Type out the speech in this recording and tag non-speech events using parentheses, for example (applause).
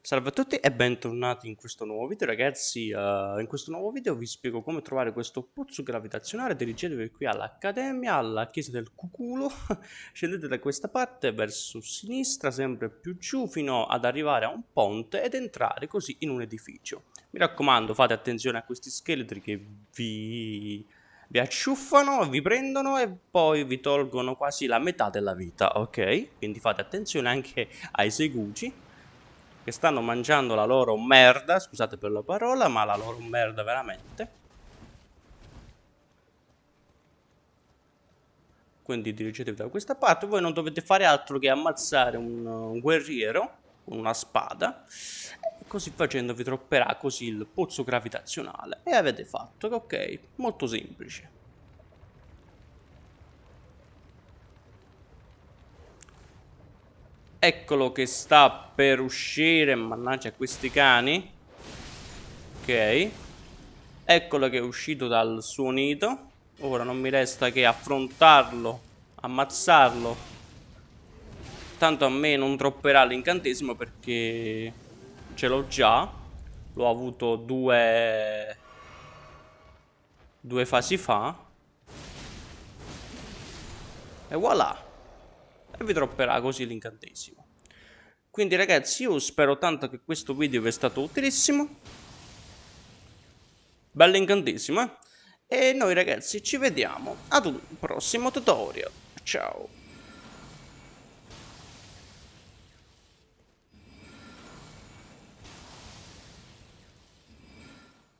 Salve a tutti e bentornati in questo nuovo video ragazzi, uh, in questo nuovo video vi spiego come trovare questo pozzo gravitazionale, dirigetevi qui all'Accademia, alla chiesa del Cuculo, (laughs) scendete da questa parte verso sinistra, sempre più giù, fino ad arrivare a un ponte ed entrare così in un edificio. Mi raccomando fate attenzione a questi scheletri che vi, vi acciuffano, vi prendono e poi vi tolgono quasi la metà della vita, ok? Quindi fate attenzione anche ai segugi che stanno mangiando la loro merda, scusate per la parola, ma la loro merda veramente. Quindi dirigetevi da questa parte, voi non dovete fare altro che ammazzare un, un guerriero con una spada e così facendo vi tropperà così il pozzo gravitazionale e avete fatto, ok, molto semplice. Eccolo che sta per uscire, mannaggia questi cani. Ok. Eccolo che è uscito dal suo nido. Ora non mi resta che affrontarlo, ammazzarlo. Tanto a me non tropperà l'incantesimo perché ce l'ho già. L'ho avuto due... Due fasi fa. E voilà e vi dropperà così l'incantesimo. Quindi ragazzi io spero tanto che questo video vi è stato utilissimo. Bello incantesimo eh? E noi ragazzi ci vediamo ad un prossimo tutorial. Ciao.